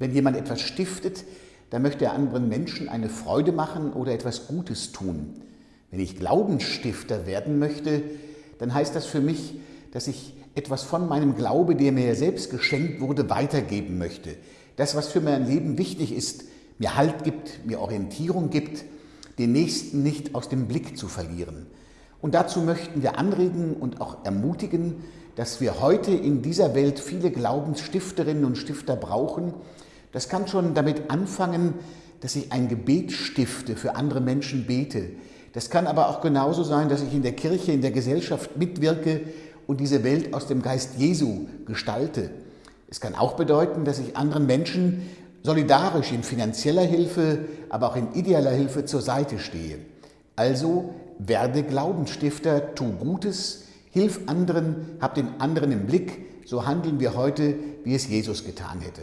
Wenn jemand etwas stiftet, dann möchte er anderen Menschen eine Freude machen oder etwas Gutes tun. Wenn ich Glaubensstifter werden möchte, dann heißt das für mich, dass ich etwas von meinem Glaube, der mir selbst geschenkt wurde, weitergeben möchte. Das, was für mein Leben wichtig ist, mir Halt gibt, mir Orientierung gibt, den Nächsten nicht aus dem Blick zu verlieren. Und dazu möchten wir anregen und auch ermutigen, dass wir heute in dieser Welt viele Glaubensstifterinnen und Stifter brauchen. Das kann schon damit anfangen, dass ich ein Gebet stifte, für andere Menschen bete. Das kann aber auch genauso sein, dass ich in der Kirche, in der Gesellschaft mitwirke und diese Welt aus dem Geist Jesu gestalte. Es kann auch bedeuten, dass ich anderen Menschen solidarisch in finanzieller Hilfe, aber auch in idealer Hilfe zur Seite stehe. Also werde Glaubensstifter, tu Gutes, hilf anderen, hab den anderen im Blick, so handeln wir heute, wie es Jesus getan hätte.